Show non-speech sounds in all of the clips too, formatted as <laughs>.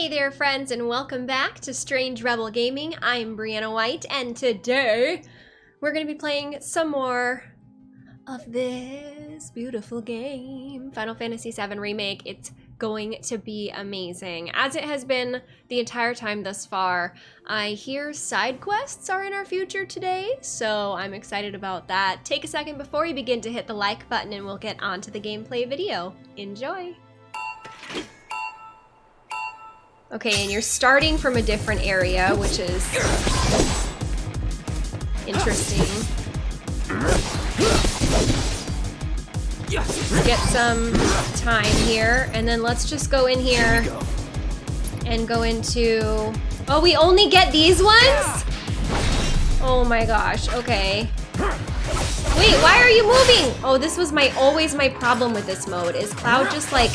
Hey there, friends, and welcome back to Strange Rebel Gaming. I'm Brianna White, and today we're going to be playing some more of this beautiful game, Final Fantasy VII Remake. It's going to be amazing, as it has been the entire time thus far. I hear side quests are in our future today, so I'm excited about that. Take a second before you begin to hit the like button, and we'll get on to the gameplay video. Enjoy! Okay, and you're starting from a different area, which is interesting. Let's get some time here, and then let's just go in here and go into... Oh, we only get these ones? Oh my gosh, okay. Wait, why are you moving? Oh, this was my always my problem with this mode, is Cloud just like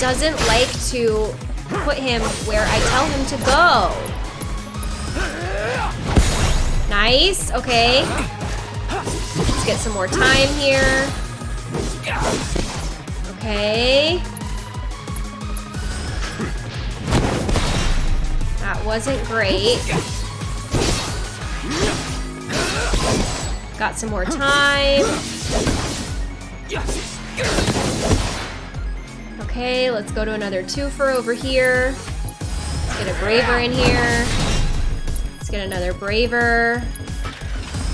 doesn't like to put him where I tell him to go. Nice, okay. Let's get some more time here. Okay. That wasn't great. Got some more time. Okay, let's go to another twofer over here. Let's get a braver in here. Let's get another braver.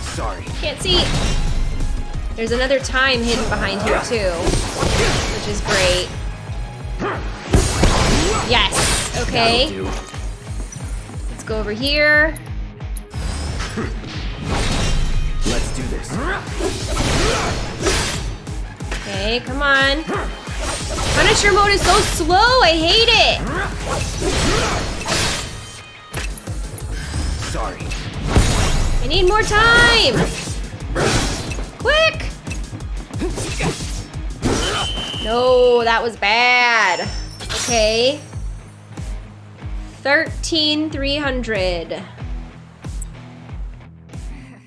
Sorry. Can't see. There's another time hidden behind here too, which is great. Yes. Okay. Let's go over here. Let's do this. Okay, come on. Punisher mode is so slow. I hate it. Sorry. I need more time. Quick. No, that was bad. Okay. 13,300.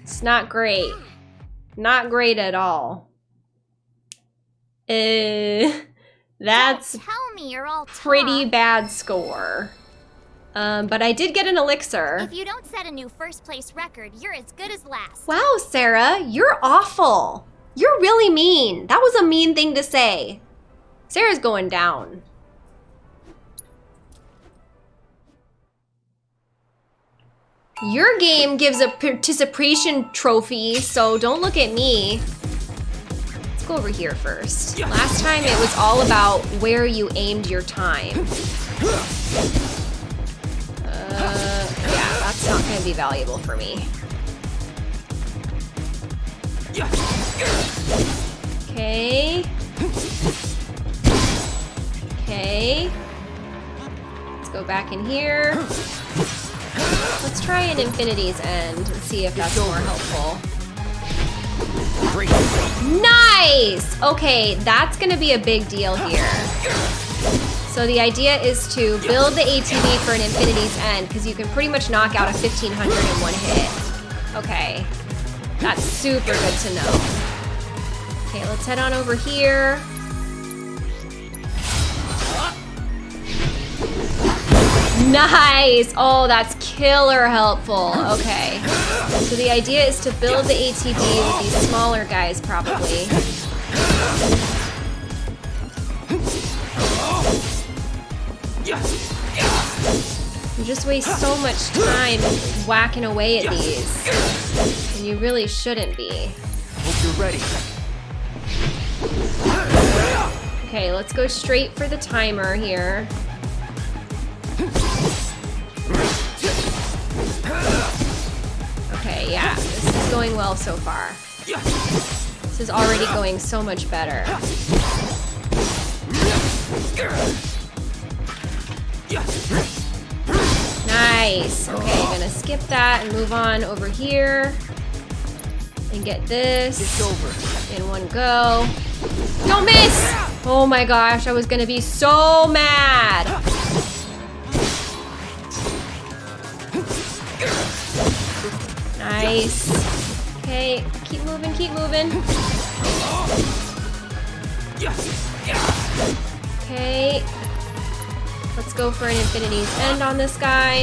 It's not great. Not great at all. Uh, that's Don't tell me you're all pretty bad score. Um, but I did get an elixir. If you don't set a new first place record, you're as good as last. Wow, Sarah, you're awful. You're really mean. That was a mean thing to say. Sarah's going down. Your game gives a participation trophy, so don't look at me. Go over here first. Last time it was all about where you aimed your time. <laughs> Uh, yeah, that's not gonna be valuable for me. Okay. Okay. Let's go back in here. Let's try an Infinity's End and see if that's more helpful. Nice! Okay, that's gonna be a big deal here. So the idea is to build the ATB for an Infinity's End, because you can pretty much knock out a 1500 in one hit. Okay. That's super good to know. Okay, let's head on over here. Nice! Oh, that's killer helpful. Okay. So the idea is to build the ATB with these smaller guys, probably. You just waste so much time whacking away at these. And you really shouldn't be. Hope you're ready. Okay, let's go straight for the timer here. Yeah, this is going well so far. This is already going so much better. Nice. Okay, gonna skip that and move on over here. And get this It's over. in one go. Don't miss! Oh my gosh, I was gonna be so mad. Nice. Okay, keep moving, keep moving. Okay. Let's go for an infinity's end on this guy.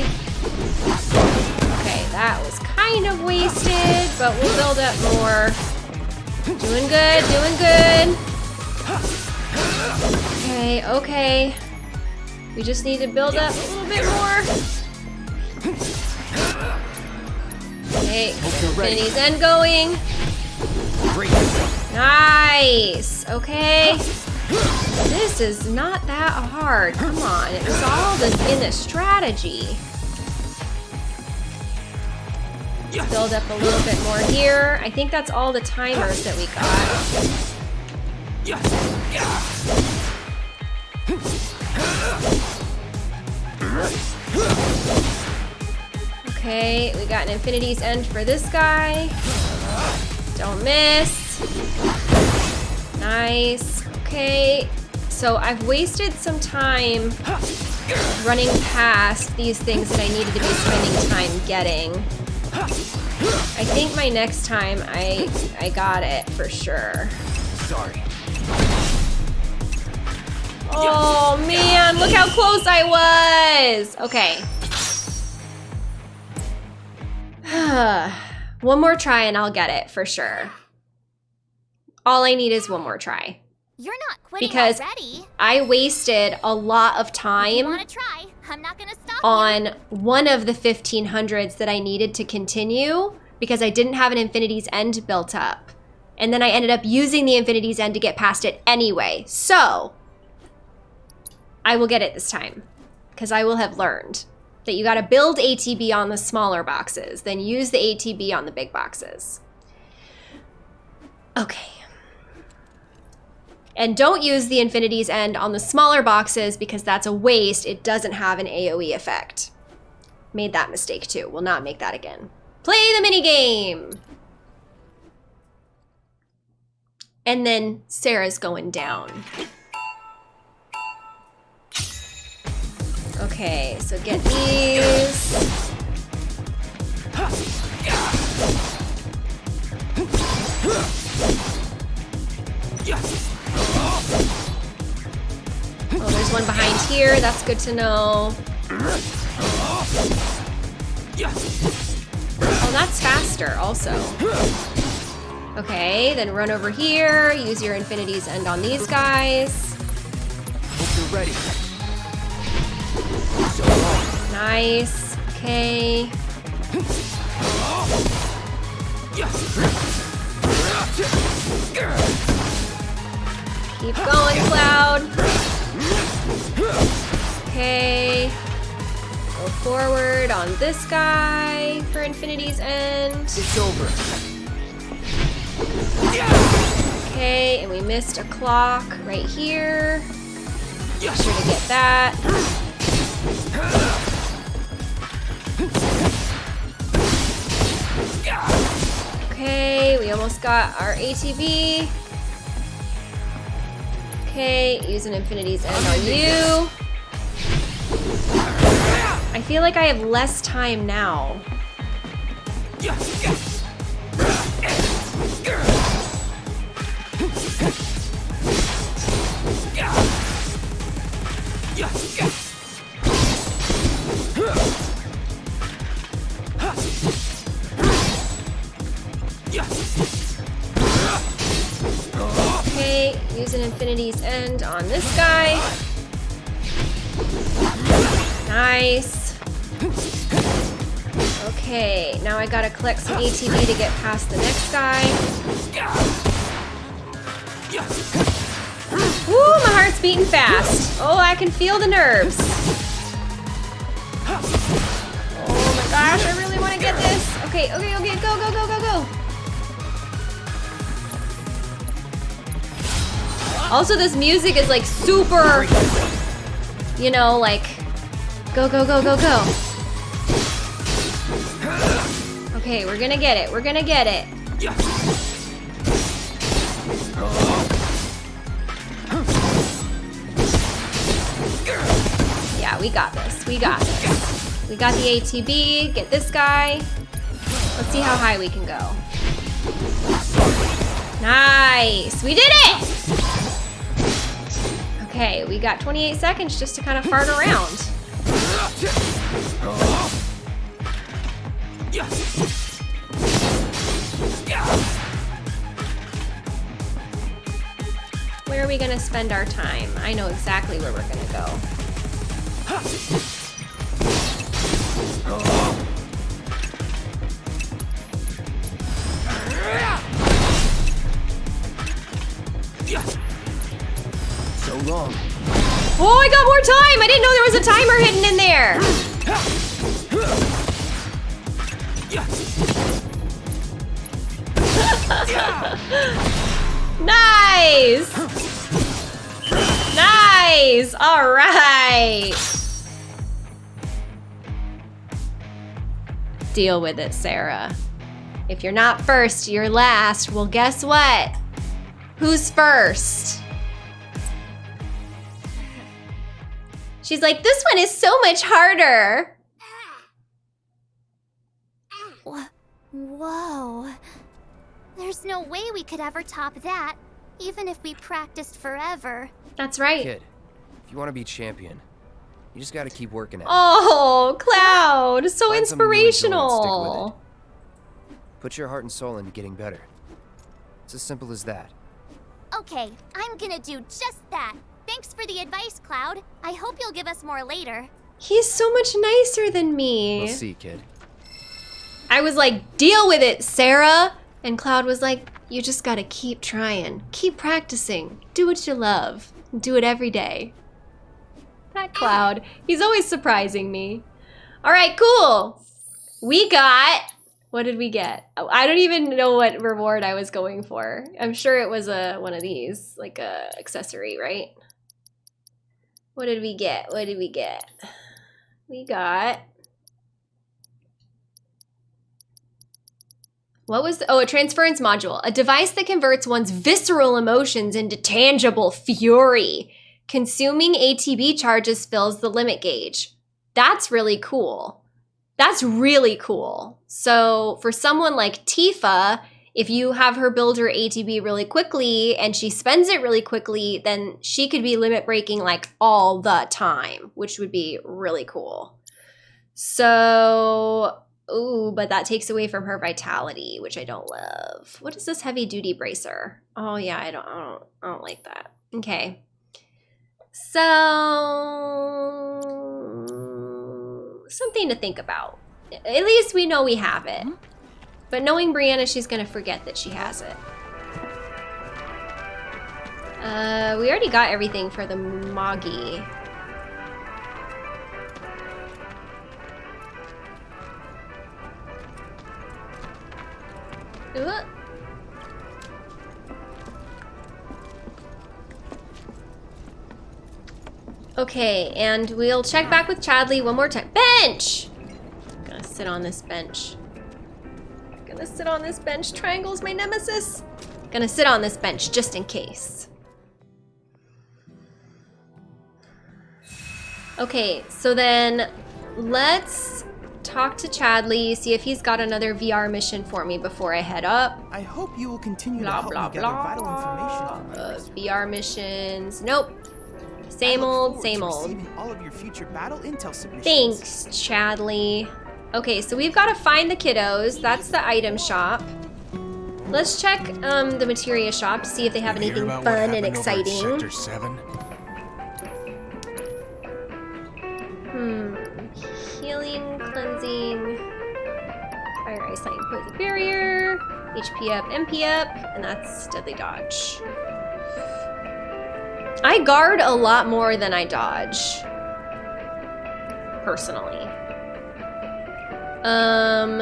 Okay, that was kind of wasted, but we'll build up more. Doing good, doing good. Okay, okay. We just need to build up a little bit more. Okay, infinity's end going. Nice. Okay. This is not that hard. Come on. It was all this in the strategy. Build up a little bit more here. I think that's all the timers that we got. Okay, we got an infinity's end for this guy. Don't miss. Nice. Okay. So I've wasted some time running past these things that I needed to be spending time getting. I think my next time I I got it for sure. Sorry. Oh man, look how close I was. Okay. One more try and I'll get it for sure. All I need is one more try. You're not quitting Because already. I wasted a lot of time try? I'm not gonna stop you. on one of the 1500s that I needed to continue because I didn't have an infinity's end built up. And then I ended up using the infinity's end to get past it anyway. So, I will get it this time because I will have learned that you got to build ATB on the smaller boxes, then use the ATB on the big boxes. Okay. And don't use the infinity's end on the smaller boxes because that's a waste. It doesn't have an AoE effect. Made that mistake too. Will not make that again. Play the mini game. And then Sarah's going down. Okay, so get these. Oh, there's one behind here. That's good to know. Oh, that's faster also. Okay, then run over here. Use your infinity's end on these guys. Hope you're ready. Nice. Okay. Keep going, Cloud. Okay. Go forward on this guy for Infinity's End. It's over. Okay, and we missed a clock right here. Make sure to get that. Okay, we almost got our ATB. Okay, an Infinity's End on you. I feel like I have less time now. Okay, use an Infinity's End on this guy. Nice. Okay, now I gotta collect some ATB to get past the next guy. Woo, my heart's beating fast. Oh, I can feel the nerves. I really want to get this. Okay, okay, okay, go, go, go, go, go. Also, this music is like super, you know, like, go, go, go, go, go. Okay, we're gonna get it. We're gonna get it. Yeah, we got this. We got this. We got the ATB. Get this guy. Let's see how high we can go. Nice. We did it! Okay, we got 28 seconds just to kind of fart around. Where are we gonna spend our time? I know exactly where we're gonna go. Time! I didn't know there was a timer hidden in there! <laughs> Nice! Nice! Alright! Deal with it, Sarah. If you're not first, you're last. Well, guess what? Who's first? She's like, this one is so much harder. Whoa. There's no way we could ever top that, even if we practiced forever. That's right. Kid, if you want to be champion, you just gotta keep working at it. Oh, Cloud, so Find something you enjoy and stick with inspirational. Put your heart and soul into getting better. It's as simple as that. Okay, I'm gonna do just that. Thanks for the advice, Cloud. I hope you'll give us more later. He's so much nicer than me. We'll see, kid. I was like, deal with it, Sarah. And Cloud was like, you just gotta keep trying, keep practicing, do what you love, do it every day. That Cloud, he's always surprising me. All right, cool. We got, what did we get? Oh, I don't even know what reward I was going for. I'm sure it was a one of these, like a accessory, right? What did we get? What did we get? We got What was the, oh, a transference module, a device that converts one's visceral emotions into tangible fury. Consuming ATB charges fills the limit gauge. That's really cool. That's really cool. So for someone like Tifa, if you have her build her ATB really quickly and she spends it really quickly, then she could be limit breaking like all the time, which would be really cool. So Ooh, but that takes away from her vitality, which I don't love. What is this heavy duty bracer? Oh yeah, I don't, I don't, I don't like that. Okay. So something to think about. At least we know we have it. Mm-hmm. But knowing Brianna, she's gonna forget that she has it. Uh, we already got everything for the Moggy. Okay, and we'll check back with Chadley one more time. Bench! I'm gonna sit on this bench. Gonna sit on this bench. Triangle's my nemesis. Gonna sit on this bench just in case. Okay, so then let's talk to Chadley, see if he's got another VR mission for me before I head up. I hope you will continue Blah, to help blah, me gather blah. vital information on Uh. VR missions. Nope. Same old, same old. all of your future battle intel submissions. Thanks, Chadley. Okay, so we've got to find the kiddos. That's the item shop. Let's check um, the materia shop, to see if they have Hear anything fun and happened over at exciting. Sector 7? Hmm. Healing, cleansing, fire eyesight, poison barrier, HP up, MP up, and that's deadly dodge. I guard a lot more than I dodge. Personally. Um,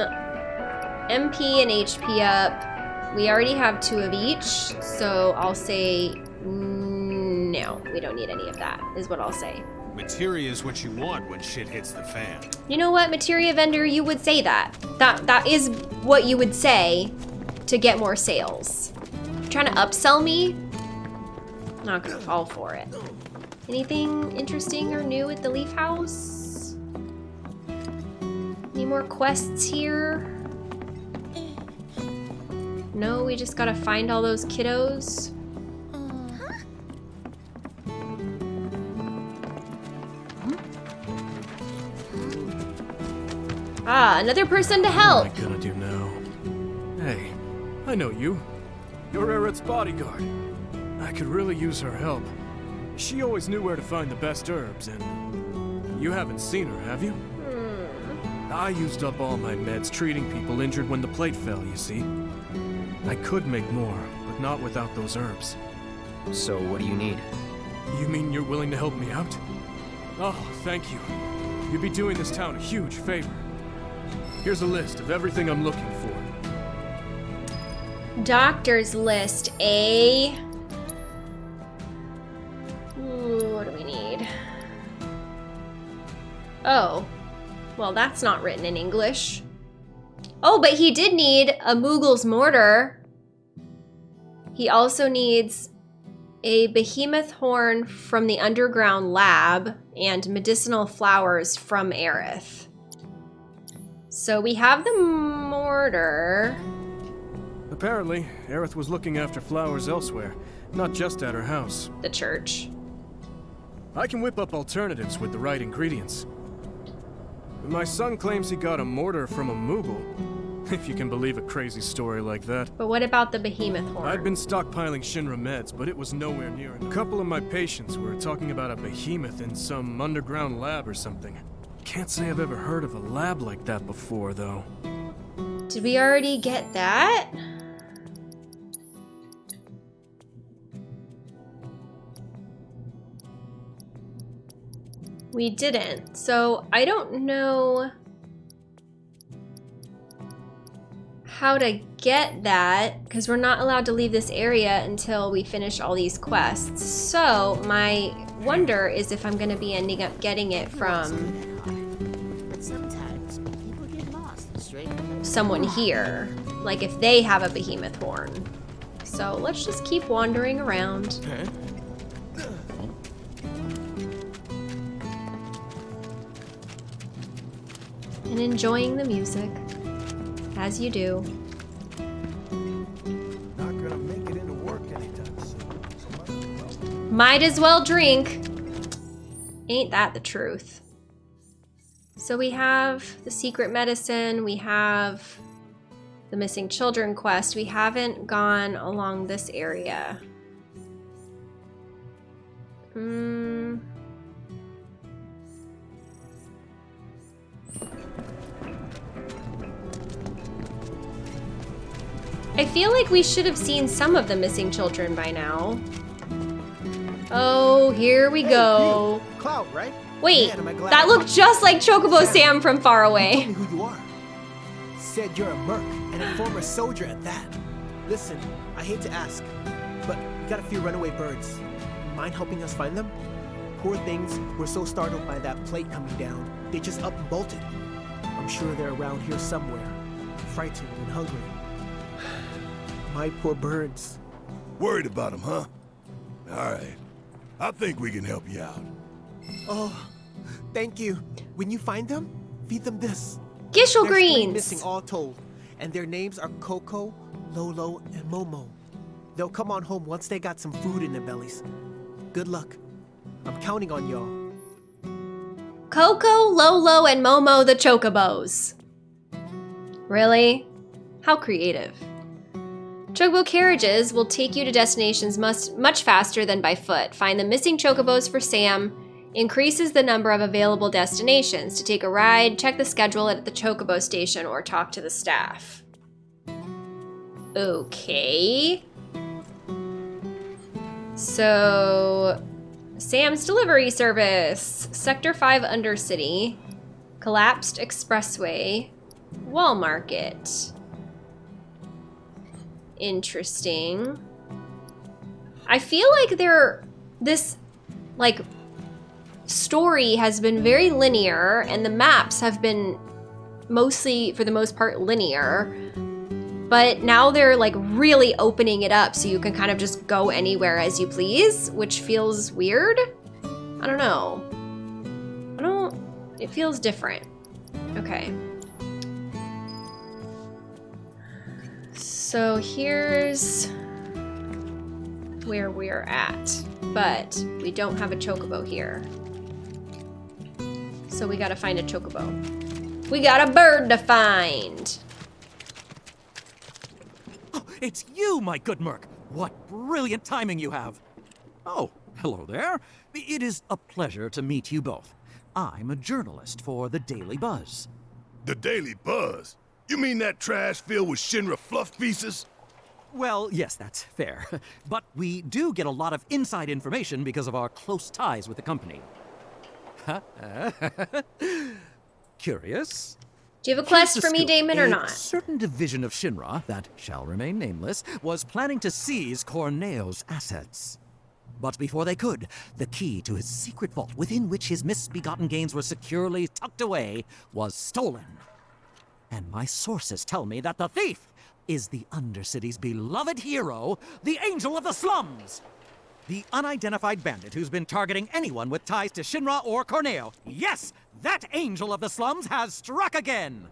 MP and HP up. We already have two of each, so I'll say no. We don't need any of that, is what I'll say. Materia is what you want when shit hits the fan. You know what, materia vendor, you would say that. That that is what you would say to get more sales. trying to upsell me? Not gonna fall for it. Anything interesting or new at the Leaf House? Any more quests here? No, we just gotta find all those kiddos. Ah, another person to help. What am I gonna do now? Hey, I know you. You're Aerith's bodyguard. I could really use her help. She always knew where to find the best herbs, and... You haven't seen her, have you? I used up all my meds treating people injured when the plate fell, you see. I could make more, but not without those herbs. So, what do you need? You mean you're willing to help me out? Oh, thank you. You'd be doing this town a huge favor. Here's a list of everything I'm looking for. Doctor's list, eh? Ooh, what do we need? Oh. Well, that's not written in English. Oh, but he did need a Moogle's mortar. He also needs a behemoth horn from the underground lab and medicinal flowers from Aerith. So we have the mortar. Apparently, Aerith was looking after flowers elsewhere, not just at her house. the church. I can whip up alternatives with the right ingredients. My son claims he got a mortar from a Moogle. <laughs> If you can believe a crazy story like that. But what about the behemoth horn? I'd been stockpiling Shinra meds, but it was nowhere near. A couple of my patients were talking about a behemoth in some underground lab or something. Can't say I've ever heard of a lab like that before, though. Did we already get that? We didn't. So I don't know how to get that because we're not allowed to leave this area until we finish all these quests. So my wonder is if I'm going to be ending up getting it from someone here. Like if they have a behemoth horn. So let's just keep wandering around. And enjoying the music. As you do. Not gonna make it into work anytime soon. Might as well drink. Ain't that the truth? So we have the secret medicine, we have the missing children quest. We haven't gone along this area. Hmm. I feel like we should have seen some of the missing children by now. Oh, here we Hey, go. you, Cloud, right? Wait, Man, am I glad that looked just like Chocobo Sam, Sam from far away. me who you are. Said you're a merc and a former soldier at that. Listen, I hate to ask, but we got a few runaway birds. Mind helping us find them? Poor things were so startled by that plate coming down, they just up and bolted. I'm sure they're around here somewhere, frightened and hungry. My poor birds. Worried about them, huh? All right. I think we can help you out. Oh, thank you. When you find them, feed them this. Gysahl greens. missing all told, and their names are Coco, Lolo, and Momo. They'll come on home once they got some food in their bellies. Good luck. I'm counting on y'all. Coco, Lolo, and Momo the Chocobos. Really? How creative. Chocobo carriages will take you to destinations much, much faster than by foot. Find the missing chocobos for Sam. Increases the number of available destinations. To take a ride, check the schedule at the chocobo station or talk to the staff. Okay. So, Sam's delivery service, Sector 5 Undercity, Collapsed Expressway, Wall Market. Interesting. I feel like there this like story has been very linear and the maps have been mostly for the most part linear. But now they're like really opening it up so you can kind of just go anywhere as you please, which feels weird. I don't know. I don't. It feels different. Okay. So here's where we're at, but we don't have a chocobo here. So we gotta find a chocobo. We got a bird to find. Oh, it's you, my good Merc. What brilliant timing you have. Oh, hello there. It is a pleasure to meet you both. I'm a journalist for the Daily Buzz. The Daily Buzz? You mean that trash filled with Shinra fluff pieces? Well, yes, that's fair. <laughs> But we do get a lot of inside information because of our close ties with the company. <laughs> Curious? Do you have a quest the for me. Damon, or not? A certain division of Shinra, that shall remain nameless, was planning to seize Corneo's assets. But before they could, the key to his secret vault within which his misbegotten gains were securely tucked away was stolen. And my sources tell me that the thief is the Undercity's beloved hero, the Angel of the Slums! The unidentified bandit who's been targeting anyone with ties to Shinra or Corneo. Yes, that Angel of the Slums has struck again!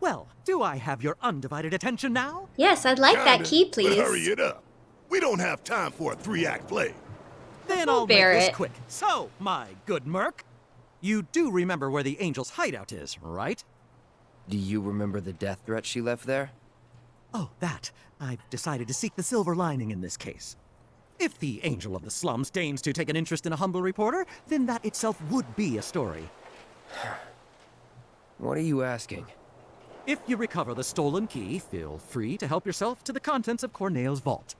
Well, do I have your undivided attention now? Yes, I'd like that Kinda, key, But please. hurry it up. We don't have time for a three-act play. Then I'll make Barrett. this quick. So, my good Merc, you do remember where the Angel's hideout is, right? Do you remember the death threat she left there? Oh, that. I've decided to seek the silver lining in this case. If the Angel of the Slums deigns to take an interest in a humble reporter, then that itself would be a story. <sighs> What are you asking? If you recover the stolen key, feel free to help yourself to the contents of Corneo's vault.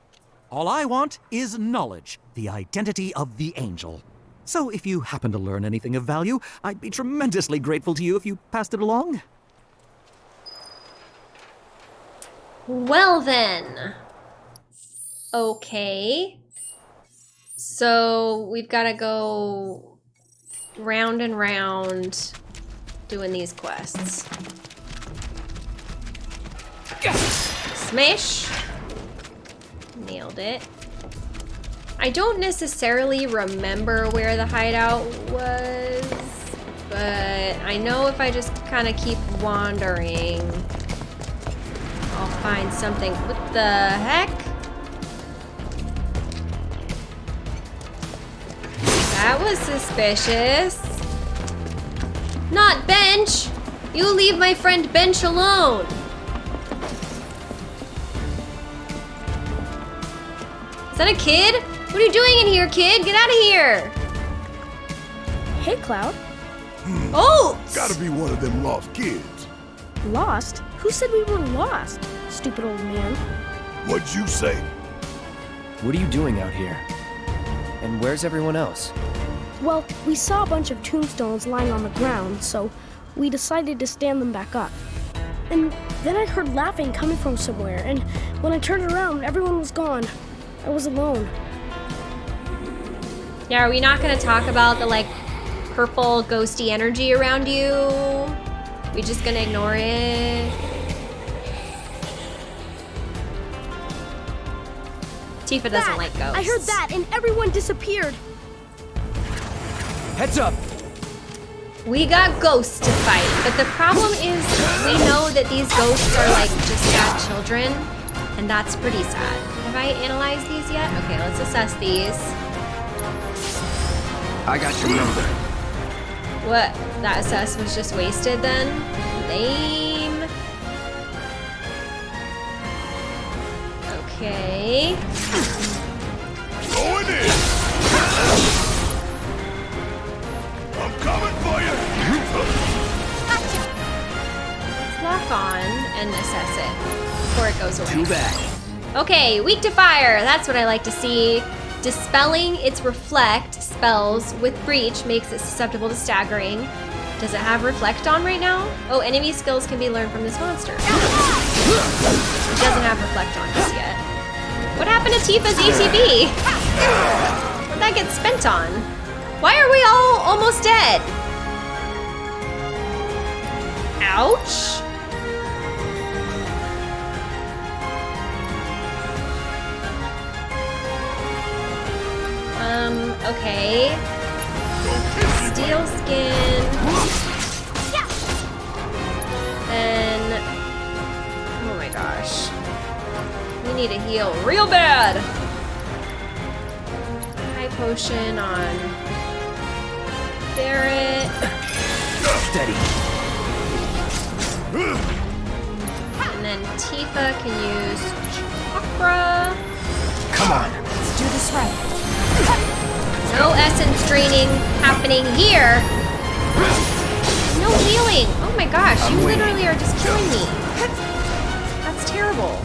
All I want is knowledge, the identity of the Angel. So if you happen to learn anything of value, I'd be tremendously grateful to you if you passed it along. Well then. Okay. So we've got to go round and round doing these quests. Smash. Nailed it. I don't necessarily remember where the hideout was, but I know if I just kind of keep wandering, I'll find something. What the heck? That was suspicious. Not Bench! You leave my friend Bench alone! Is that a kid? What are you doing in here, kid? Get out of here! Hey, Cloud. Oh! Gotta be one of them lost kids. Lost? Who said we were lost? Stupid old man. What'd you say? What are you doing out here? And where's everyone else? Well, we saw a bunch of tombstones lying on the ground, so we decided to stand them back up. And then I heard laughing coming from somewhere, and when I turned around, everyone was gone. I was alone. Yeah, are we not gonna talk about the like purple ghosty energy around you? We just gonna ignore it? Tifa doesn't That! like ghosts. I heard that, and everyone disappeared. Heads up! We got ghosts to fight, but the problem is we know that these ghosts are like just sad children, and that's pretty sad. Have I analyzed these yet? Okay, let's assess these. I got your number. What? That assess was just wasted then? Lame. Okay. Going in! I'm coming for you! Let's lock on and assess it before it goes away. Too bad. Okay, weak to fire. That's what I like to see. Dispelling its reflect spells with breach makes it susceptible to staggering. Does it have reflect on right now? Oh, enemy skills can be learned from this monster. It doesn't have reflect on just yet. What happened to Tifa's ATB? What'd that get spent on? Why are we all almost dead? Ouch. Um, okay. Steel skin. Then, oh my gosh. We need to heal real bad. High potion on Barrett. Steady. And then Tifa can use Chakra. Come on. Let's do this right. No essence draining happening here. No healing. Oh my gosh, you literally are just killing me. That's terrible.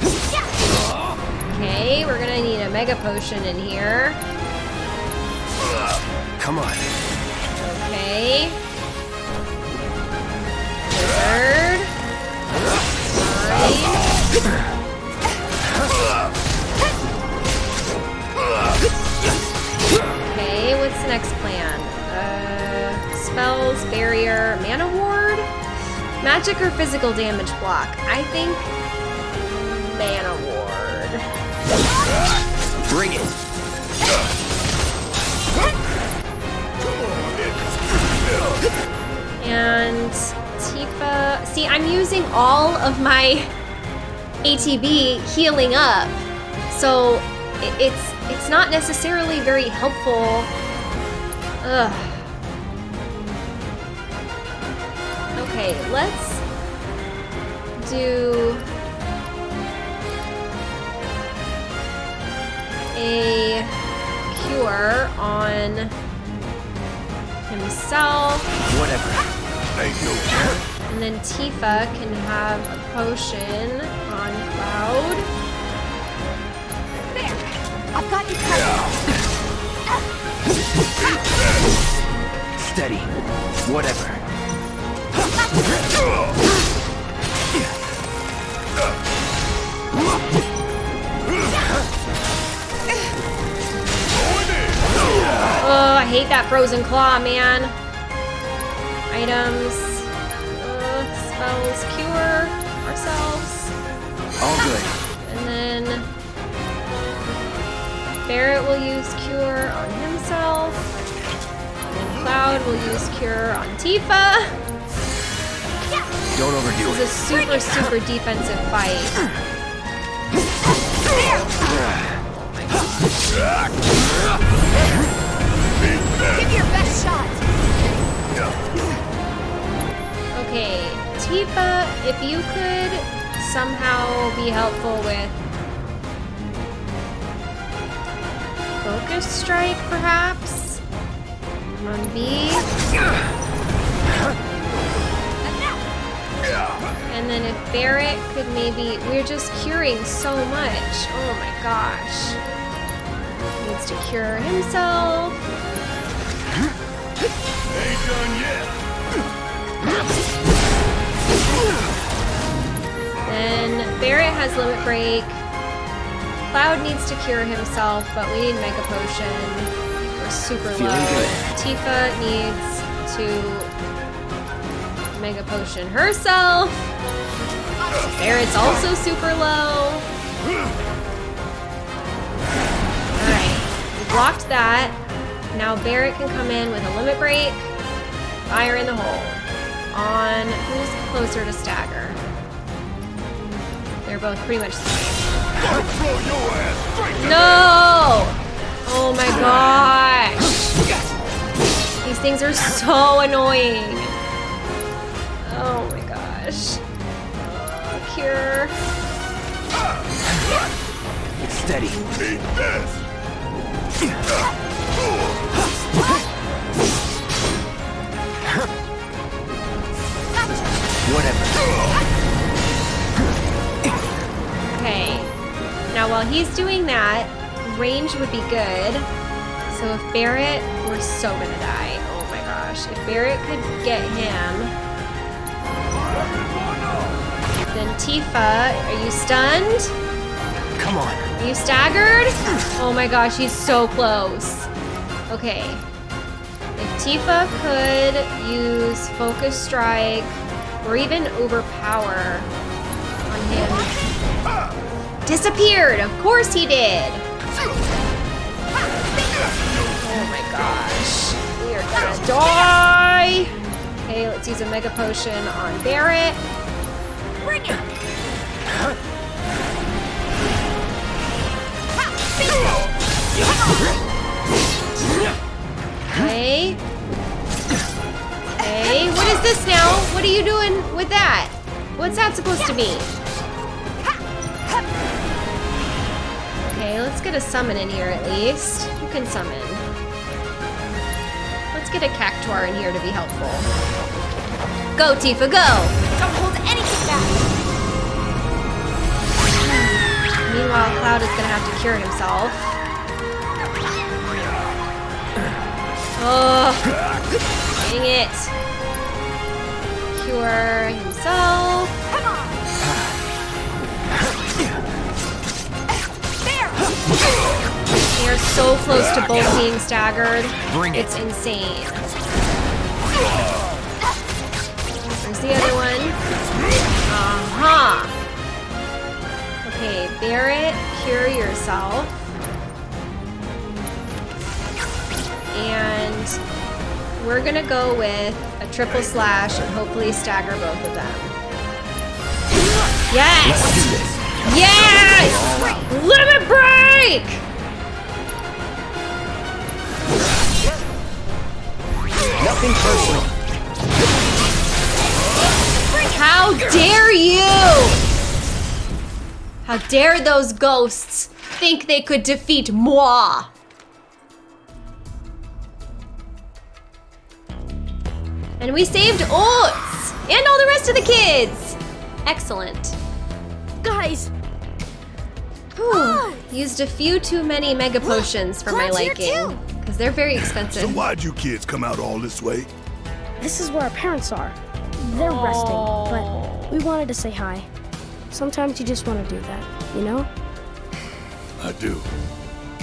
Okay, we're gonna need a mega potion in here. Come on. Okay. Wizard. Fine. Okay, what's the next plan? Uh, spells, barrier, mana ward? Magic or physical damage block? I think mana ward. Bring it. And Tifa, see, I'm using all of my ATB healing up, so it's it's not necessarily very helpful. Ugh. Okay, let's do a cure on himself. Whatever. Ain't no And then Tifa can have a potion on Cloud. There. I've got you covered. <laughs> Steady. Whatever. Frozen claw, man. Items. Uh, spells cure ourselves. All good. <laughs> And then Barrett will use cure on himself. And Cloud will use cure on Tifa. Don't overdo it. This is a super, super defensive fight. <sighs> <laughs> Give your best shot. Okay, Tifa, if you could somehow be helpful with Focus Strike, perhaps? On B. And then if Barrett could maybe... We're just curing so much. Oh my gosh. He Needs to cure himself. Ain't done yet. Then Barrett has limit break. Cloud needs to cure himself, but we need Mega Potion. We're super Feeling low. good. Tifa needs to Mega Potion herself. Barrett's also super low. Alright, we blocked that. Now Barrett can come in with a limit break. Fire in the hole. On who's closer to stagger? They're both pretty much No! Oh my gosh! These things are so annoying. Oh my gosh. Uh, cure. Steady. Eat this. Whatever. Okay. Now while he's doing that, range would be good. So if Barrett, we're so gonna die. Oh my gosh. If Barrett could get him, then Tifa, are you stunned? Come on. Are you staggered? Oh my gosh, he's so close. Okay. If Tifa could use Focus Strike or even Overpower on him. Disappeared! Of course he did! Oh my gosh. We are gonna die! Okay, let's use a Mega Potion on Barrett. Bring it. Okay. Okay, what is this now? What are you doing with that? What's that supposed to be? Okay, let's get a summon in here at least. Who can summon? Let's get a Cactuar in here to be helpful. Go, Tifa, go! Don't hold anything back. Meanwhile, Cloud is gonna have to cure himself. Oh, dang it. Cure himself. Come on. There. They are so close to both being staggered. Bring it. It's insane. There's the other one. Uh-huh. Okay, Barret, cure yourself. And we're gonna go with a triple slash and hopefully stagger both of them. Yes! Yes! Limit break! Nothing personal. How dare you! How dare those ghosts think they could defeat moi? And we saved Oats! And all the rest of the kids! Excellent. Guys, Whew. Used a few too many mega potions for my Cloud's here liking. Because they're very expensive. So why'd you kids come out all this way? this is where our parents are. They're resting, but we wanted to say hi. Sometimes you just want to do that, you know? I do.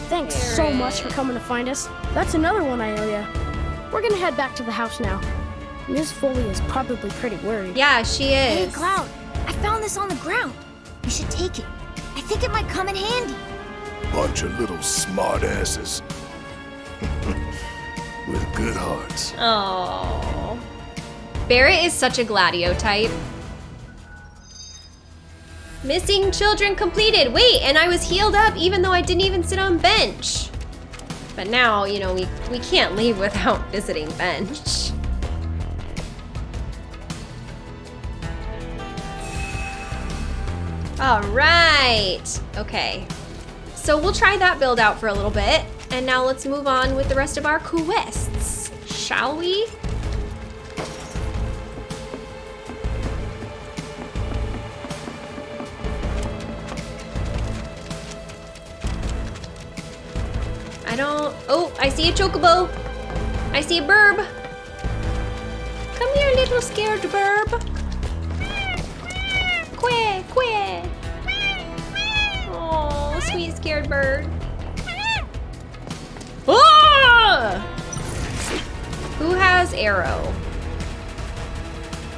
Thanks so much for coming to find us. That's another one, Ilia. We're gonna head back to the house now. Miss Foley is probably pretty worried. Yeah, she is. Hey. Cloud. I found this on the ground. You should take it. I think it might come in handy. Bunch of little smartasses. <laughs> With good hearts. Oh. Barret is such a Gladio type. Missing children completed. Wait, and I was healed up even though I didn't even sit on bench. But now, you know, we, we can't leave without <laughs> visiting bench. All right. Okay. So we'll try that build out for a little bit. And now let's move on with the rest of our quests. Shall we? I don't... Oh, I see a chocobo. I see a burb. Come here, little scared burb. Scared bird. Ah! Who has arrow?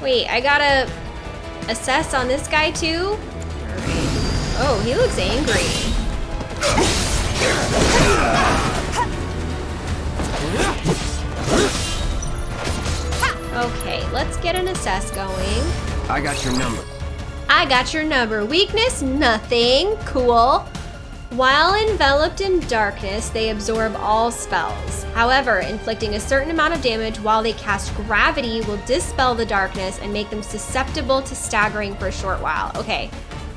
Wait, I gotta assess on this guy too? Alright. Oh, he looks angry. Okay, let's get an assess going. I got your number. I got your number. Weakness, nothing. Cool. While enveloped in darkness, they absorb all spells. However, inflicting a certain amount of damage while they cast gravity will dispel the darkness and make them susceptible to staggering for a short while. Okay,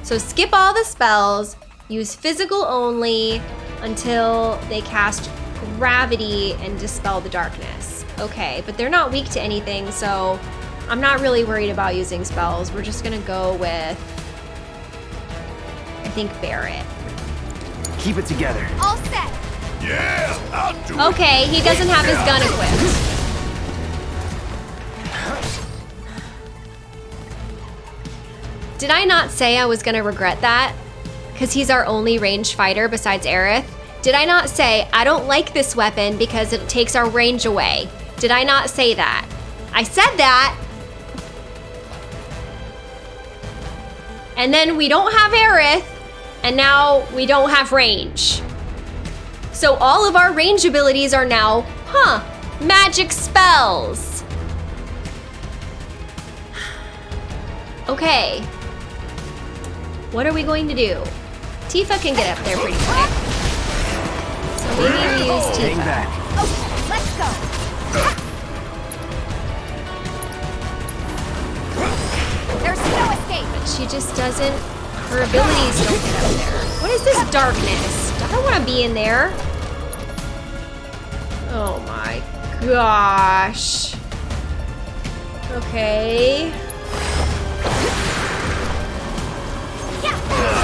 so skip all the spells, use physical only until they cast gravity and dispel the darkness. Okay, but they're not weak to anything, so I'm not really worried about using spells. We're just gonna go with, I think, Barret. Keep it together. All set. Yeah, I'll do it. Okay, he doesn't have his gun equipped. Did I not say I was gonna regret that? Because he's our only ranged fighter besides Aerith? Did I not say, I don't like this weapon because it takes our range away? Did I not say that? I said that. And then we don't have Aerith, and now we don't have range. So all of our range abilities are now, huh, magic spells. Okay. What are we going to do? Tifa can get up there pretty quick. So maybe we use Hang Tifa. back. Okay, let's go. There's no escape. But She just doesn't, her abilities don't get up there. What is this darkness? I don't want to be in there. Oh my gosh. Okay.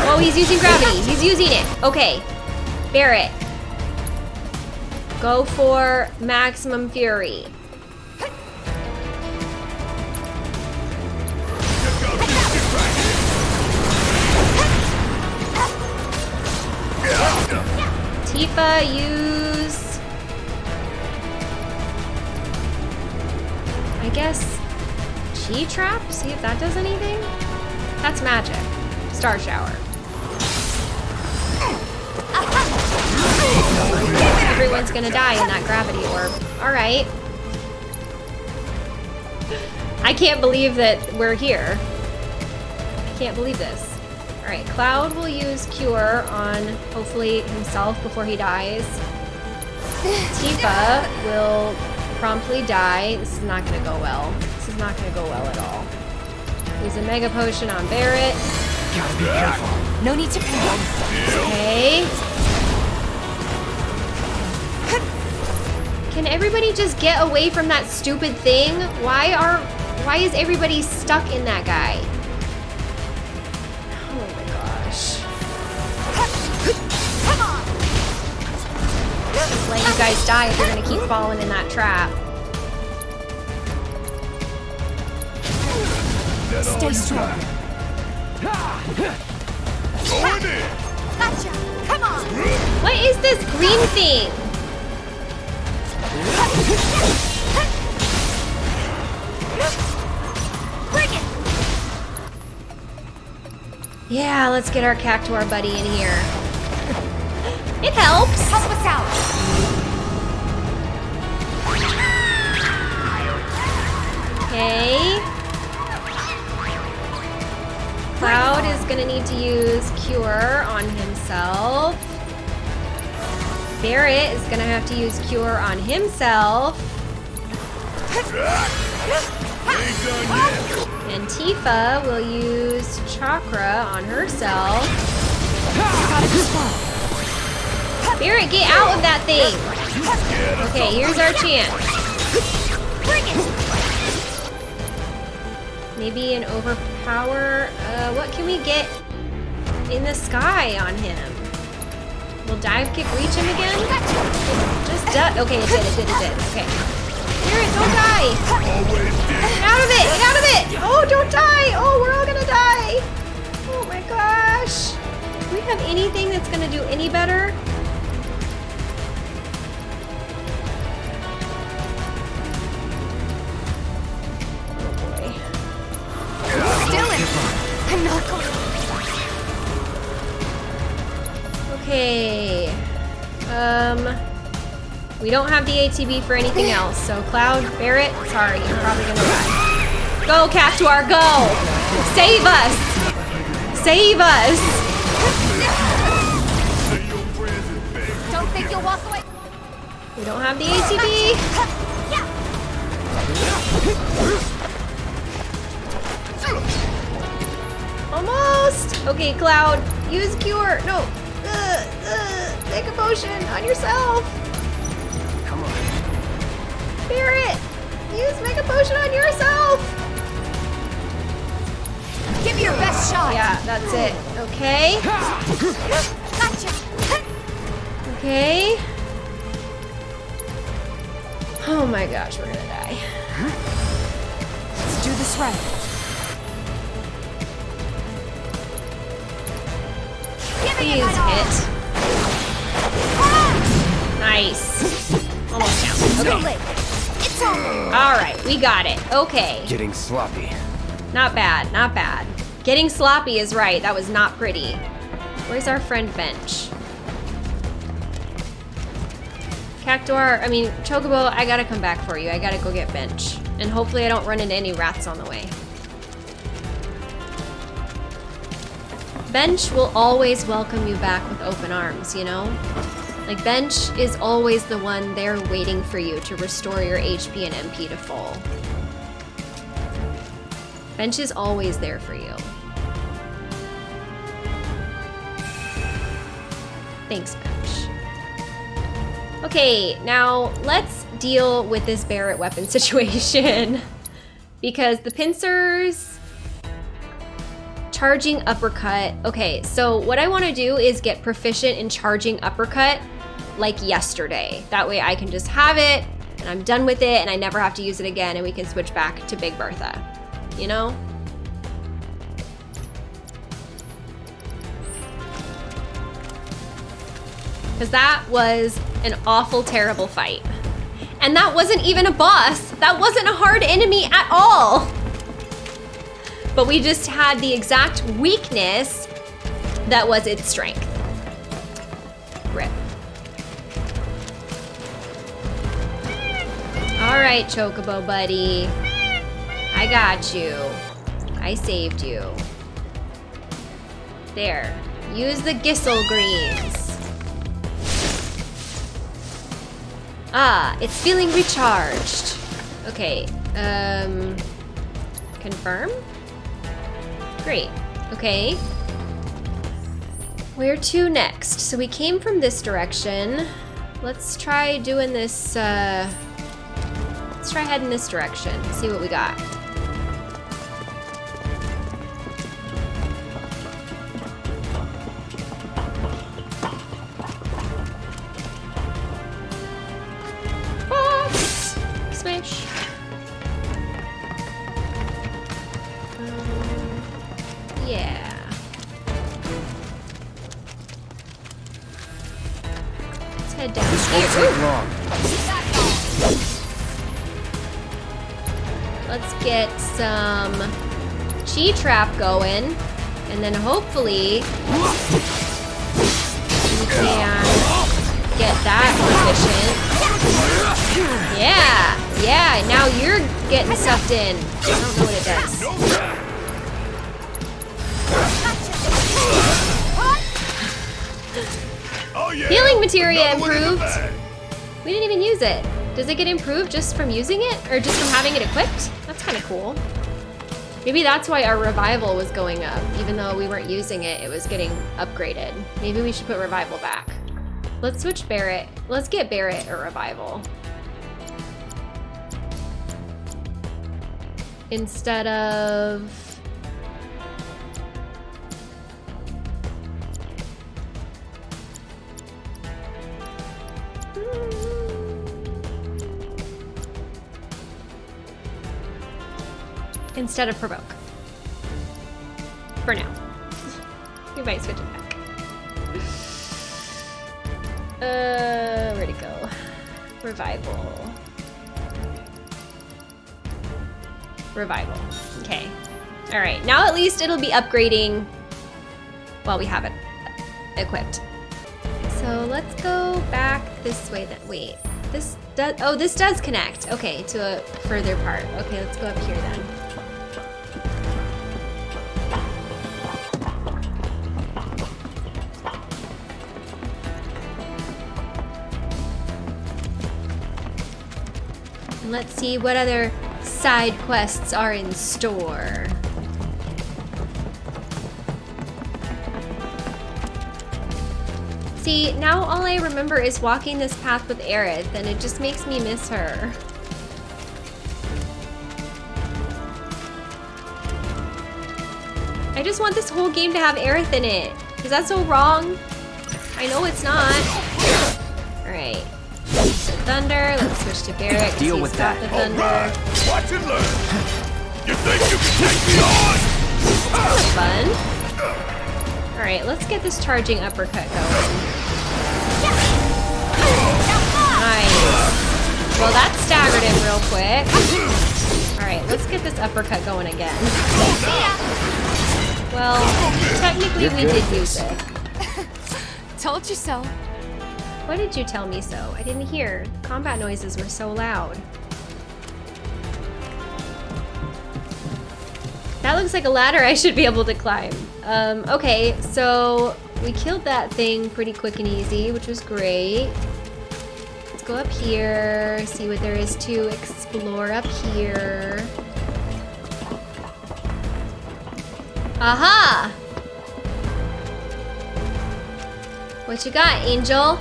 Oh, he's using gravity. He's using it. Okay. Barret. Go for maximum fury. Tifa, use... I guess... Chi Trap? See if that does anything? That's magic. Star Shower. Everyone's gonna die in that gravity orb. Alright. I can't believe that we're here. I can't believe this. Alright, Cloud will use Cure on, hopefully, himself before he dies. <laughs> Tifa will promptly die. This is not gonna go well. This is not gonna go well at all. Use a Mega Potion on Barret. Gotta be careful. No need to panic. Okay. Can everybody just get away from that stupid thing? Why are why is everybody stuck in that guy? Just let you guys die if you're gonna keep falling in that trap. Stay strong. Going in. Gotcha. Come on. What is this green thing? Bring it. Yeah, let's get our Cactuar buddy in here. It helps. Help us out. Okay. Cloud is gonna need to use Cure on himself. Barret is gonna have to use Cure on himself. And Tifa will use Chakra on herself. Barret, get out of that thing! Okay, here's our chance. Maybe an overpower. Uh, what can we get in the sky on him? Will dive kick reach him again? Just duck. Okay, it did. It did. It did. Okay. Barret, don't die. Get out of it. Get out of it. Oh, don't die. Oh, we're all gonna die. Oh my gosh. Do we have anything that's gonna do any better? Okay. Um, we don't have the ATB for anything else, so Cloud, Barret, sorry, you're probably gonna die. Go, Cactuar, go! Save us! Save us! Say your prayers in bed. Don't think you'll walk away. We don't have the ATB. Almost! Okay, Cloud, use Cure. No. Mega Potion on yourself. Come on. Barret, use Mega Potion on yourself. Give me your best shot. Yeah, that's it. Okay. <laughs> Gotcha. Okay. Oh my gosh, we're gonna die. Let's do this right. Please hit. Nice. <laughs> Almost down. Okay. It's over. Alright, we got it. Okay. Getting sloppy. Not bad, not bad. Getting sloppy is right. That was not pretty. Where's our friend Bench? Cactuar, I mean, Chocobo, I gotta come back for you. I gotta go get Bench. And hopefully I don't run into any rats on the way. Bench will always welcome you back with open arms, you know? Like Bench is always the one there waiting for you to restore your HP and MP to full. Bench is always there for you. Thanks, Bench. Okay, now let's deal with this Barret weapon <laughs> situation. because the pincers... Charging uppercut. Okay, so what I want to do is get proficient in charging uppercut like yesterday. That way I can just have it and I'm done with it and I never have to use it again and we can switch back to Big Bertha. You know? Because that was an awful, terrible fight. And that wasn't even a boss. That wasn't a hard enemy at all. But we just had the exact weakness that was its strength. All right, Chocobo buddy. I got you. I saved you. There. Use the Gysahl Greens. Ah, it's feeling recharged. Okay, um, confirm? Great, okay. Where to next? So we came from this direction. Let's try doing this, uh, let's try heading this direction, see what we got. Trap going, and then hopefully we can get that efficient. Yeah, yeah. Now you're getting sucked in. I don't know what it does. Oh yeah. Healing materia Another one in the improved. We didn't even use it. Does it get improved just from using it, or just from having it equipped? That's kind of cool. Maybe that's why our revival was going up. Even though we weren't using it, it was getting upgraded. Maybe we should put revival back. Let's switch Barret. Let's get Barret a revival. Instead of... Instead of provoke. For now. we might switch it back. Uh, where'd it go? Revival. Revival. Okay. All right. Now at least it'll be upgrading while we have it equipped. So let's go back this way then. Wait, this does, oh, this does connect. Okay, to a further part. Okay, let's go up here then. And let's see what other side quests are in store. See, now all I remember is walking this path with Aerith, and it just makes me miss her. I just want this whole game to have Aerith in it. Is that so wrong? I know it's not. Alright. So Thunder, let's switch to Barret. 'cause Deal he's with got that. The Thunder. right. Watch and learn. You think you can take me on? That's fun. Alright, let's get this charging uppercut going. Nice. Well, that staggered him real quick. Alright, let's get this uppercut going again. Well, technically we did use it. <laughs> Told you so. What did you tell me so? I didn't hear. Combat noises were so loud. That looks like a ladder I should be able to climb. Um, okay, so we killed that thing pretty quick and easy, which was great. Let's go up here, see what there is to explore up here. Aha! What you got, Angel?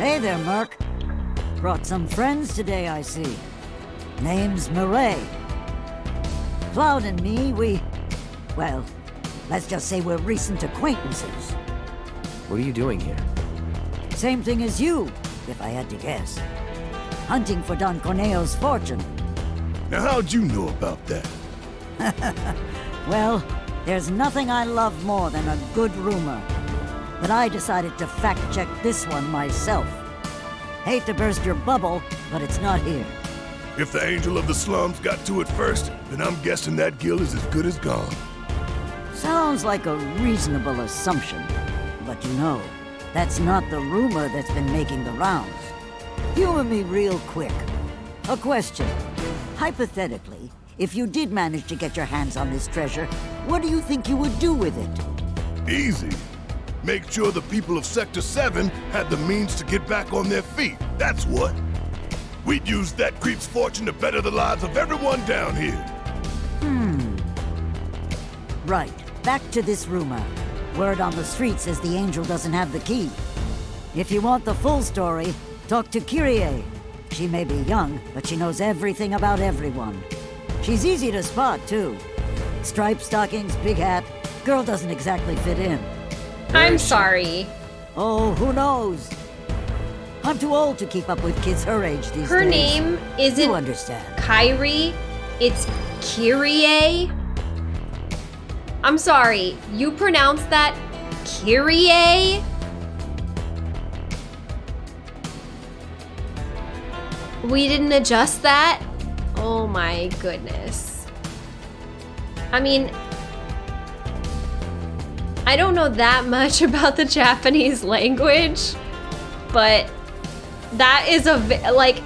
Hey there, Merc. Brought some friends today, I see. Name's Murray. Cloud and me, we... Well, let's just say we're recent acquaintances. What are you doing here? Same thing as you, if I had to guess. Hunting for Don Corneo's fortune. Now how'd you know about that? <laughs> well, there's nothing I love more than a good rumor. But I decided to fact-check this one myself. Hate to burst your bubble, but it's not here. If the Angel of the Slums got to it first, then I'm guessing that guild is as good as gone. Sounds like a reasonable assumption. But you know, that's not the rumor that's been making the rounds. Humor me real quick. A question. Hypothetically, if you did manage to get your hands on this treasure, what do you think you would do with it? Easy. Make sure the people of Sector 7 had the means to get back on their feet. That's what. We'd use that creep's fortune to better the lives of everyone down here. Hmm. Right. Back to this rumor. Word on the street says the Angel doesn't have the key. If you want the full story, talk to Kyrie. She may be young, but she knows everything about everyone. She's easy to spot, too. Striped stockings, big hat. Girl doesn't exactly fit in. I'm sorry. Oh, who knows? I'm too old to keep up with kids her age these Her days. Her name isn't You understand. Kyrie. It's Kyrie. I'm sorry. You pronounce that Kyrie? We didn't adjust that? Oh my goodness. I mean, I don't know that much <laughs> about the Japanese language, but that is a like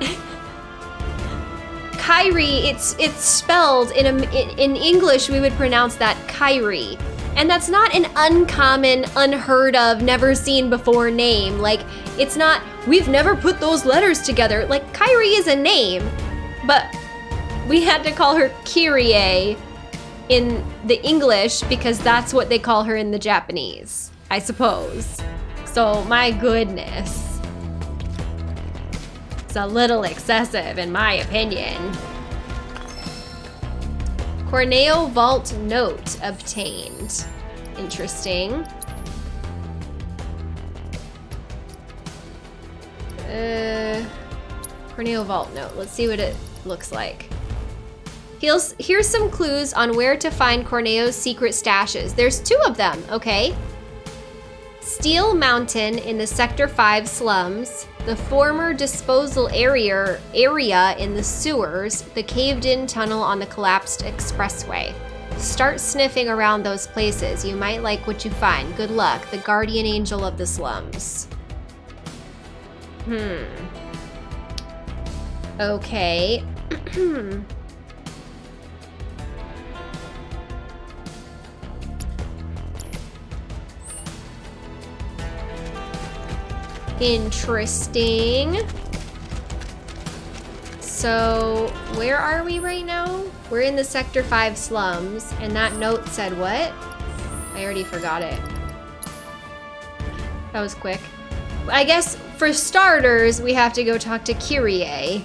<laughs> Kyrie. It's it's spelled in a in, in English. We would pronounce that Kyrie, and that's not an uncommon, unheard of, never seen before name. Like it's not. We've never put those letters together. Like Kyrie is a name, but we had to call her Kyrie in the English because that's what they call her in the Japanese, I suppose. So, my goodness. It's a little excessive, in my opinion. Corneo Vault Note obtained. Interesting. Uh, Corneo Vault Note. Let's see what it looks like. Here's, here's some clues on where to find Corneo's secret stashes. There's two of them, okay? Steel Mountain in the Sector 5 slums, the former disposal area, area in the sewers, the caved-in tunnel on the collapsed expressway. Start sniffing around those places. You might like what you find. Good luck. The guardian angel of the slums. Hmm. Okay. <clears throat> Interesting. So, where are we right now? We're in the Sector 5 slums, and that note said what? I already forgot it. That was quick. I guess, for starters, we have to go talk to Kyrie.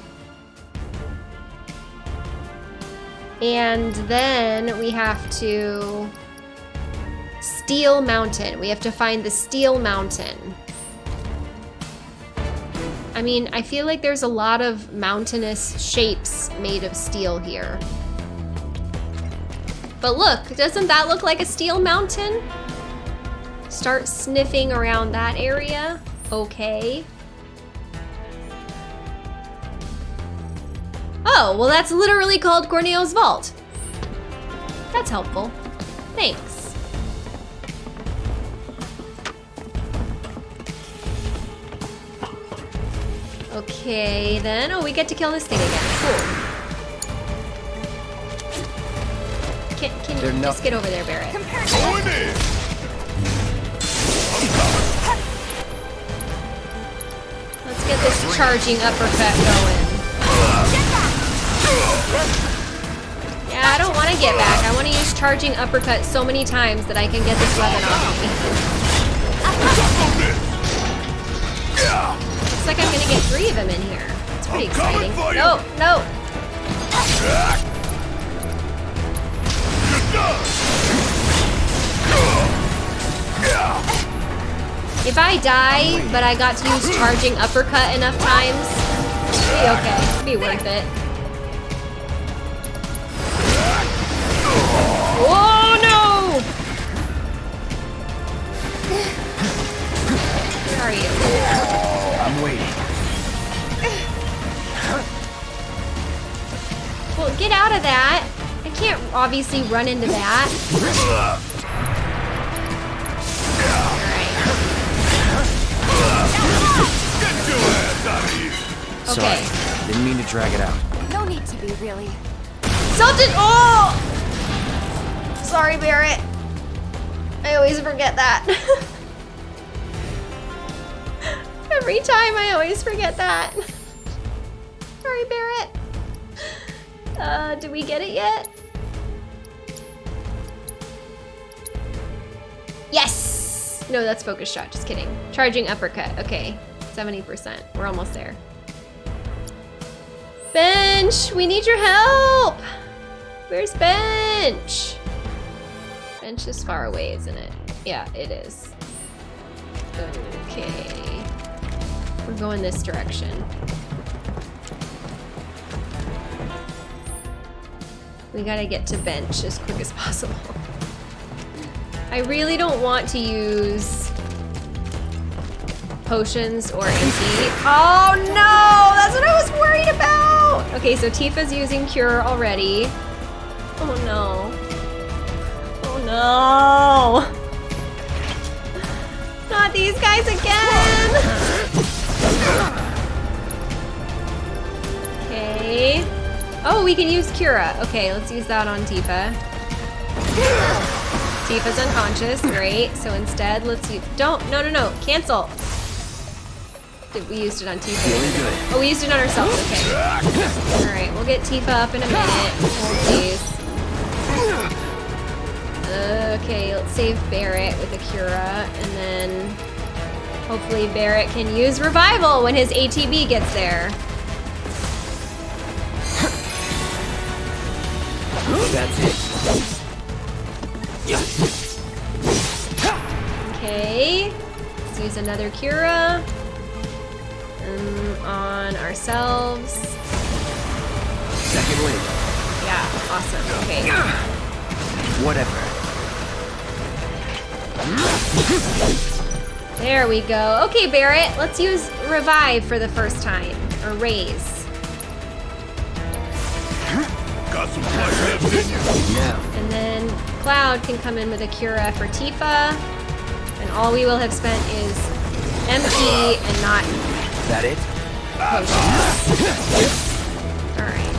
And then we have to... Steel Mountain. We have to find the Steel Mountain. I mean, I feel like there's a lot of mountainous shapes made of steel here. But look, doesn't that look like a steel mountain? Start sniffing around that area. Okay. Oh, well that's literally called Corneo's Vault. That's helpful. Thanks. Okay, then. Oh, we get to kill this thing again. Cool. Can, can They're you just get over there, Barret? Going in! Let's get this charging uppercut going. Yeah, I don't want to get back. I want to use charging uppercut so many times that I can get this weapon off me. <laughs> Looks like I'm gonna get three of them in here. It's pretty I'm exciting. No, no. If I die, but I got to use charging uppercut enough times, be okay. Be worth it. Oh no! Where are you? I'm waiting. Well, get out of that. I can't obviously run into that. Sorry. Okay. Didn't mean to drag it out. No need to be, really. Something. Oh! Sorry, Barret. I always forget that. <laughs> Every time I always forget that. <laughs> Sorry, Barret. Uh, did we get it yet? Yes! No, that's focus shot. Just kidding. Charging uppercut. Okay. 70%. We're almost there. Bench! We need your help! Where's Bench? Bench is far away, isn't it? Yeah, it is. Okay. We're going this direction. We gotta get to bench as quick as possible. I really don't want to use potions or MP. Oh no! That's what I was worried about! Okay, so Tifa's using Cure already. Oh no. Oh no! Not these guys again! Oh, we can use Cura. Okay, let's use that on Tifa. Tifa's unconscious, great. So instead, let's use, don't, no, no, no, cancel. Did we used it on Tifa? Good. Oh, we used it on ourselves, okay. All right, we'll get Tifa up in a minute. Please. Okay, let's save Barret with a Cura, and then hopefully Barret can use Revival when his ATB gets there. That's it. Okay, let's use another Cura um, on ourselves. Second wave. Yeah, awesome. Okay. Whatever. There we go. Okay, Barret, let's use Revive for the first time. Or Raise. Fight left in you. Now. And then Cloud can come in with a Cura for Tifa. And all we will have spent is MP and not Is That it? Alright.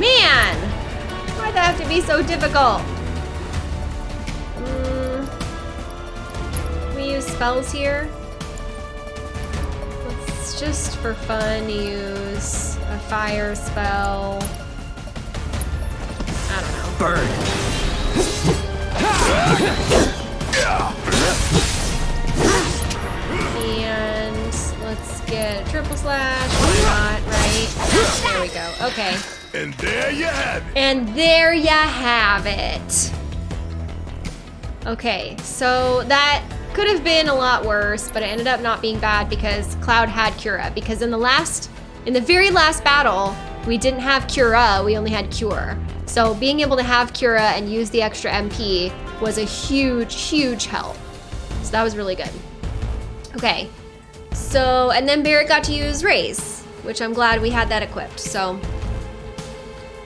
Man! Why'd that have to be so difficult? Mm, we use spells here. Let's just for fun use a fire spell. I don't know. Burn. And let's get a triple slash. Why not, right? There we go. Okay. And there you have it. And there you have it. Okay, so that could have been a lot worse, but it ended up not being bad because Cloud had Cura. Because in the last, in the very last battle, we didn't have Cura, we only had Cure. So being able to have Cura and use the extra MP was a huge, huge help. So that was really good. Okay, so, and then Barret got to use Raise, which I'm glad we had that equipped. So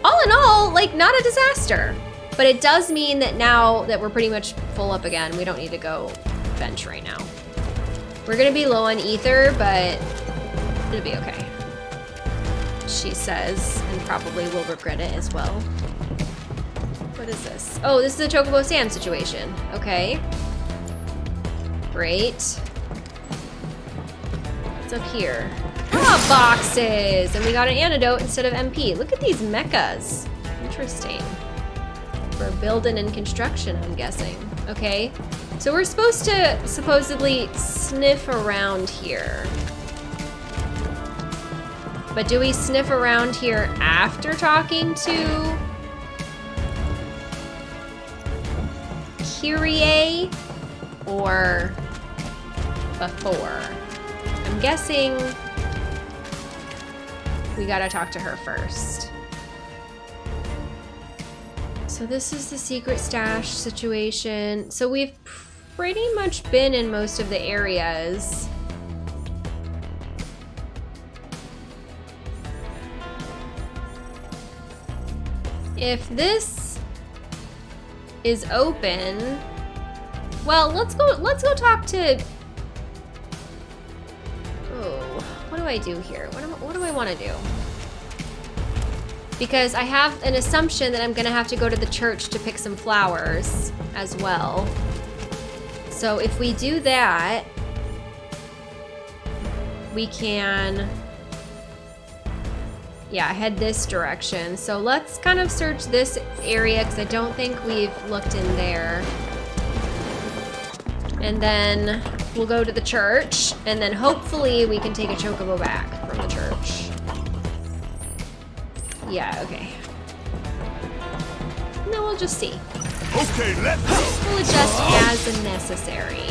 all in all, like not a disaster. But it does mean that now that we're pretty much full up again, we don't need to go bench right now. We're gonna be low on ether, but it'll be okay. She says, and probably will regret it as well. What is this? Oh, this is a Chocobo Sam situation. Okay. Great. What's up here? Ah, boxes! And we got an antidote instead of MP. Look at these mechas. Interesting. For building and construction, I'm guessing. Okay. So we're supposed to supposedly sniff around here. But do we sniff around here after talking to Kyrie or before? I'm guessing we gotta talk to her first. So this is the secret stash situation. So we've pretty much been in most of the areas. If this is open, well, let's go let's go talk to Oh, what do I do here? What, am, what do I want to do? Because I have an assumption that I'm gonna have to go to the church to pick some flowers as well. So if we do that, we can, yeah, head this direction. So let's kind of search this area because I don't think we've looked in there. And then we'll go to the church and then hopefully we can take a chocobo back from the church. Yeah, okay. No, we'll just see. Okay, let's go. We'll adjust as necessary.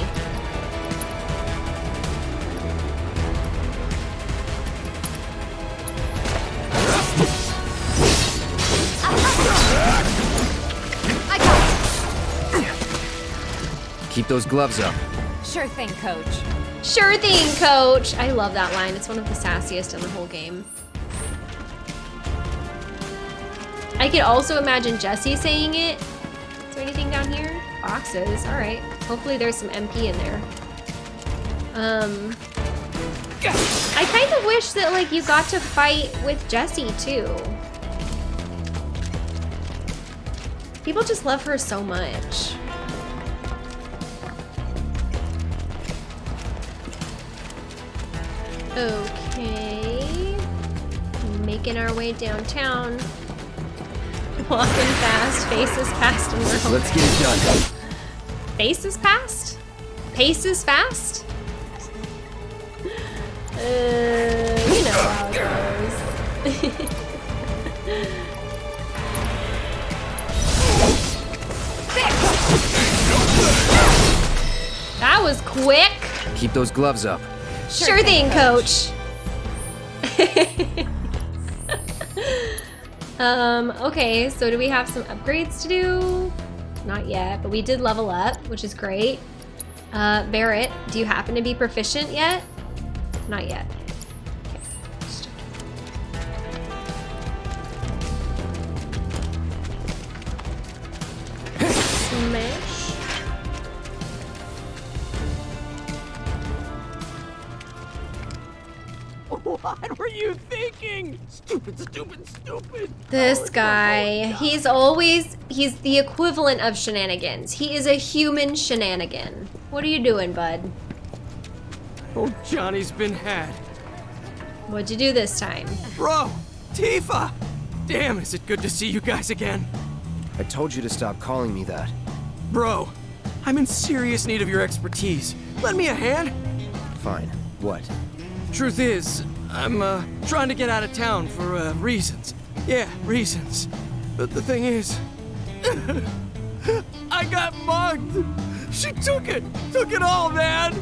Keep those gloves up. Sure thing, coach. Sure thing, coach. I love that line. It's one of the sassiest in the whole game. I could also imagine Jesse saying it. Is there anything down here? Boxes. All right. Hopefully there's some MP in there. Um, I kind of wish that like you got to fight with Jesse too. People just love her so much. Okay. Making our way downtown. Walking fast, faces past, and we're home. Let's get it done. Faces past? Paces fast? Uh, you know how it goes. <laughs> that was quick. Keep those gloves up. Sure, thing, coach. <laughs> um, okay, so do we have some upgrades to do? Not yet, but we did level up, which is great. Uh, Barret, do you happen to be proficient yet? Not yet. This guy, he's always, he's the equivalent of shenanigans. He is a human shenanigan. What are you doing, bud? Oh, Johnny's been had. What'd you do this time? Bro, Tifa! Damn, is it good to see you guys again. I told you to stop calling me that. Bro, I'm in serious need of your expertise. Lend me a hand. Fine. What? Truth is, I'm uh, trying to get out of town for uh, reasons. Yeah, reasons. But the thing is, <laughs> I got mugged. She took it, took it all, man.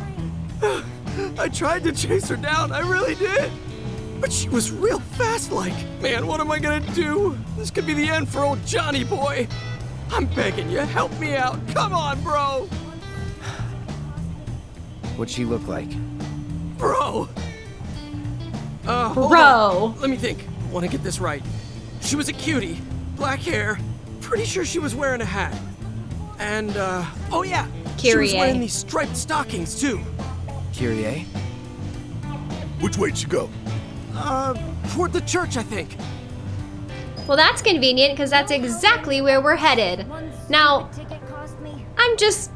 I tried to chase her down, I really did. But she was real fast like. Man, what am I gonna do? This could be the end for old Johnny boy. I'm begging you, help me out. Come on, bro. What'd she look like? Bro. Uh, Bro. on. Let me think. I want to get this right. She was a cutie, black hair. Pretty sure she was wearing a hat. And uh, oh yeah, she was wearing these striped stockings too. Kyrie? Which way'd she go? Uh, toward the church, I think. Well, that's convenient because that's exactly where we're headed. Now, I'm just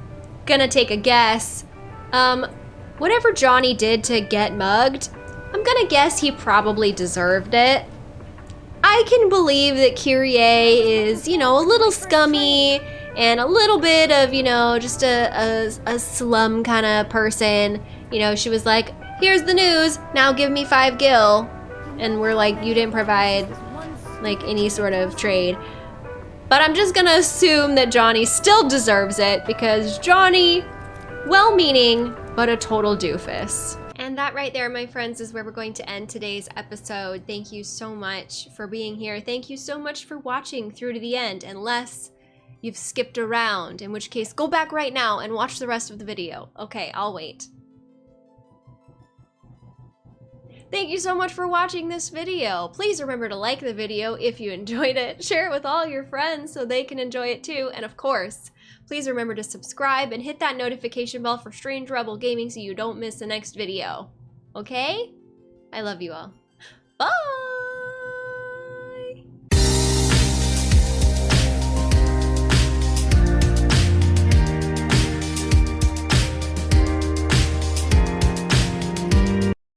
gonna take a guess. Um, whatever Johnny did to get mugged, I'm gonna guess he probably deserved it. I can believe that Kyrie is, you know, a little scummy and a little bit of, you know, just a, a, a slum kind of person. You know, she was like, here's the news, now give me five gil. And we're like, you didn't provide like any sort of trade. But I'm just gonna assume that Johnny still deserves it because Johnny, well-meaning, but a total doofus. And that right there, my friends, is where we're going to end today's episode. Thank you so much for being here. Thank you so much for watching through to the end, unless you've skipped around, in which case go back right now and watch the rest of the video. Okay, I'll wait. Thank you so much for watching this video. Please remember to like the video if you <laughs> enjoyed it, share it with all your friends so they can enjoy it too, and of course, please remember to subscribe and hit that notification bell for Strange Rebel Gaming so you don't miss the next video. Okay? I love you all. Bye!